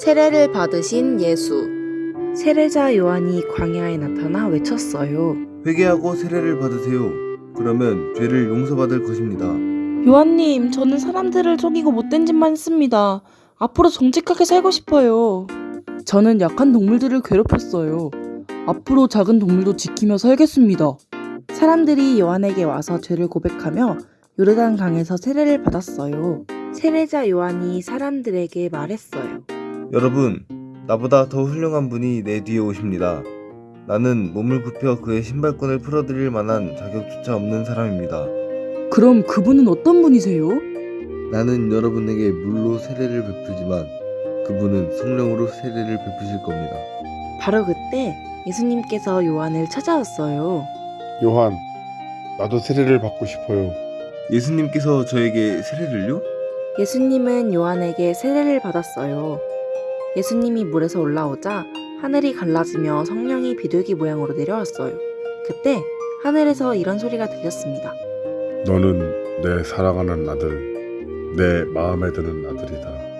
세례를 받으신 예수. 세례자 요한이 광야에 나타나 외쳤어요. 회개하고 세례를 받으세요. 그러면 죄를 용서받을 것입니다. 요한님, 저는 사람들을 속이고 못된 짓만 했습니다. 앞으로 정직하게 살고 싶어요. 저는 약한 동물들을 괴롭혔어요. 앞으로 작은 동물도 지키며 살겠습니다. 사람들이 요한에게 와서 죄를 고백하며 요르단 강에서 세례를 받았어요. 세례자 요한이 사람들에게 말했어요. 여러분, 나보다 더 훌륭한 분이 내 뒤에 오십니다. 나는 몸을 굽혀 그의 신발끈을 풀어드릴 만한 자격조차 없는 사람입니다. 그럼 그분은 어떤 분이세요? 나는 여러분에게 물로 세례를 베풀지만 그분은 성령으로 세례를 베푸실 겁니다. 바로 그때 예수님께서 요한을 찾아왔어요. 요한, 나도 세례를 받고 싶어요. 예수님께서 저에게 세례를요? 예수님은 요한에게 세례를 받았어요. 예수님이 물에서 올라오자 하늘이 갈라지며 성령이 비둘기 모양으로 내려왔어요. 그때 하늘에서 이런 소리가 들렸습니다. 너는 내 사랑하는 아들, 내 마음에 드는 아들이다.